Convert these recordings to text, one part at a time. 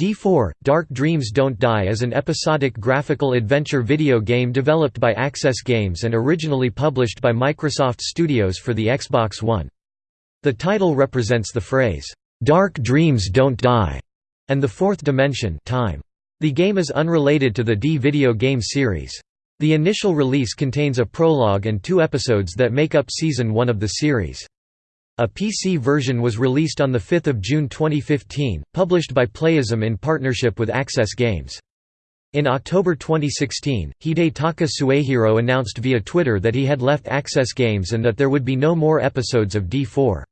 D4 – Dark Dreams Don't Die is an episodic graphical adventure video game developed by Access Games and originally published by Microsoft Studios for the Xbox One. The title represents the phrase, "'Dark Dreams Don't Die' and the fourth dimension time. The game is unrelated to the D video game series. The initial release contains a prologue and two episodes that make up Season 1 of the series. A PC version was released on 5 June 2015, published by Playism in partnership with Access Games. In October 2016, Hidetaka Suehiro announced via Twitter that he had left Access Games and that there would be no more episodes of D4.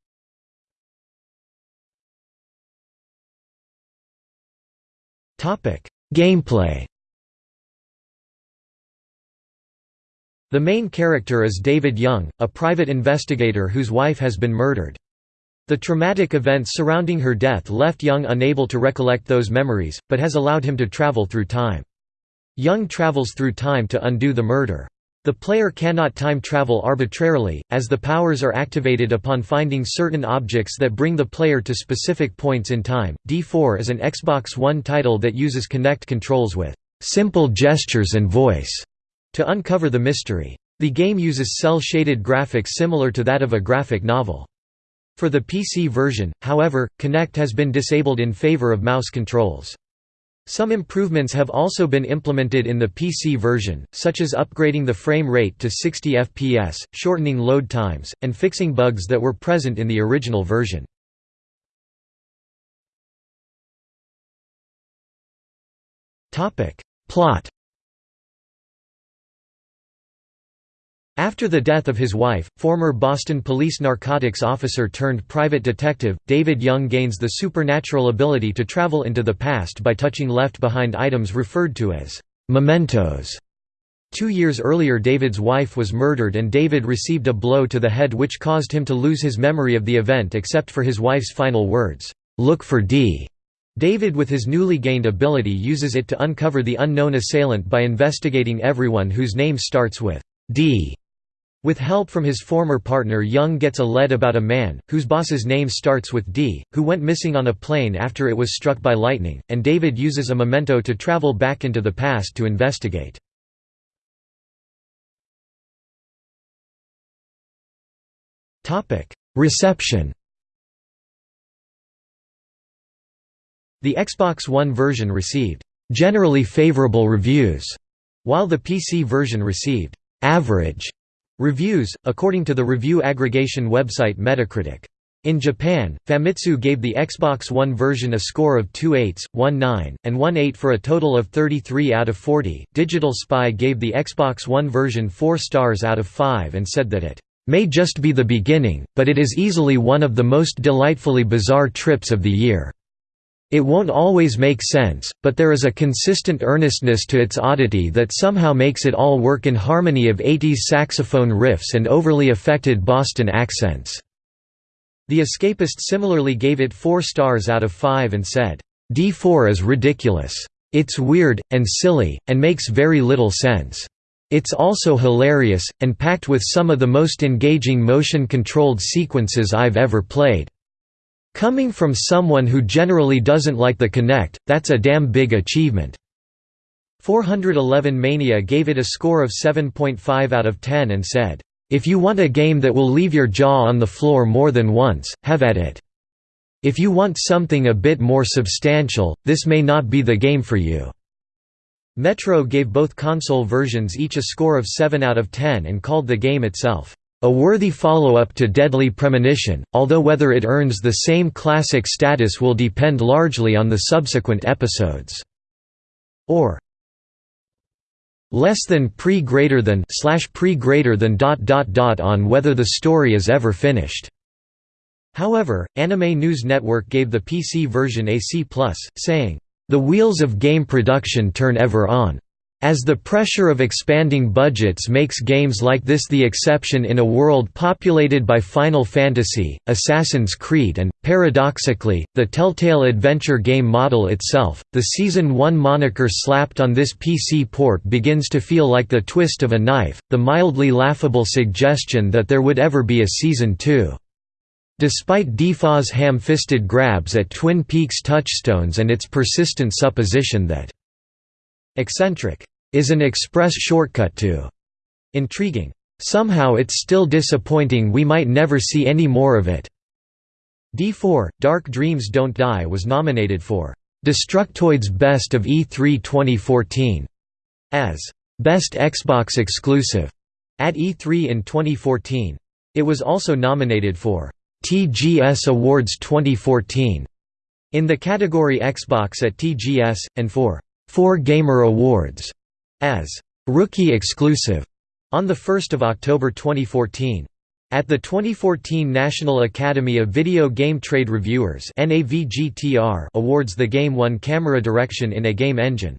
Gameplay The main character is David Young, a private investigator whose wife has been murdered. The traumatic events surrounding her death left Young unable to recollect those memories, but has allowed him to travel through time. Young travels through time to undo the murder. The player cannot time travel arbitrarily, as the powers are activated upon finding certain objects that bring the player to specific points in time. D4 is an Xbox One title that uses Kinect controls with simple gestures and voice to uncover the mystery. The game uses cel-shaded graphics similar to that of a graphic novel. For the PC version, however, Kinect has been disabled in favor of mouse controls. Some improvements have also been implemented in the PC version, such as upgrading the frame rate to 60 FPS, shortening load times, and fixing bugs that were present in the original version. Plot After the death of his wife, former Boston police narcotics officer turned private detective, David Young gains the supernatural ability to travel into the past by touching left-behind items referred to as mementos. Two years earlier David's wife was murdered and David received a blow to the head which caused him to lose his memory of the event except for his wife's final words, "'Look for D'". David with his newly gained ability uses it to uncover the unknown assailant by investigating everyone whose name starts with D. With help from his former partner Young gets a lead about a man, whose boss's name starts with D, who went missing on a plane after it was struck by lightning, and David uses a memento to travel back into the past to investigate. Reception The Xbox One version received «generally favorable reviews», while the PC version received «average» Reviews, according to the review aggregation website Metacritic. In Japan, Famitsu gave the Xbox One version a score of 2 8s, 1 9, and 1 8 for a total of 33 out of 40. Digital Spy gave the Xbox One version 4 stars out of 5 and said that it may just be the beginning, but it is easily one of the most delightfully bizarre trips of the year. It won't always make sense, but there is a consistent earnestness to its oddity that somehow makes it all work in harmony of 80s saxophone riffs and overly affected Boston accents." The Escapist similarly gave it 4 stars out of 5 and said, D4 is ridiculous. It's weird, and silly, and makes very little sense. It's also hilarious, and packed with some of the most engaging motion-controlled sequences I've ever played. Coming from someone who generally doesn't like the Kinect, that's a damn big achievement." 411 Mania gave it a score of 7.5 out of 10 and said, "...if you want a game that will leave your jaw on the floor more than once, have at it. If you want something a bit more substantial, this may not be the game for you." Metro gave both console versions each a score of 7 out of 10 and called the game itself, a worthy follow-up to Deadly Premonition, although whether it earns the same classic status will depend largely on the subsequent episodes. Or less than pre greater than slash pre greater than dot dot dot on whether the story is ever finished. However, Anime News Network gave the PC version a C+, saying, "The wheels of game production turn ever on." As the pressure of expanding budgets makes games like this the exception in a world populated by Final Fantasy, Assassin's Creed and, paradoxically, the Telltale adventure game model itself, the Season 1 moniker slapped on this PC port begins to feel like the twist of a knife, the mildly laughable suggestion that there would ever be a Season 2. Despite DFA's ham-fisted grabs at Twin Peaks touchstones and its persistent supposition that eccentric is an express shortcut to intriguing. Somehow it's still disappointing we might never see any more of it. D4, Dark Dreams Don't Die was nominated for Destructoid's Best of E3 2014 as Best Xbox Exclusive at E3 in 2014. It was also nominated for TGS Awards 2014 in the category Xbox at TGS, and for 4 Gamer Awards as Rookie Exclusive on 1 October 2014. At the 2014 National Academy of Video Game Trade Reviewers Awards the game won Camera Direction in a Game Engine.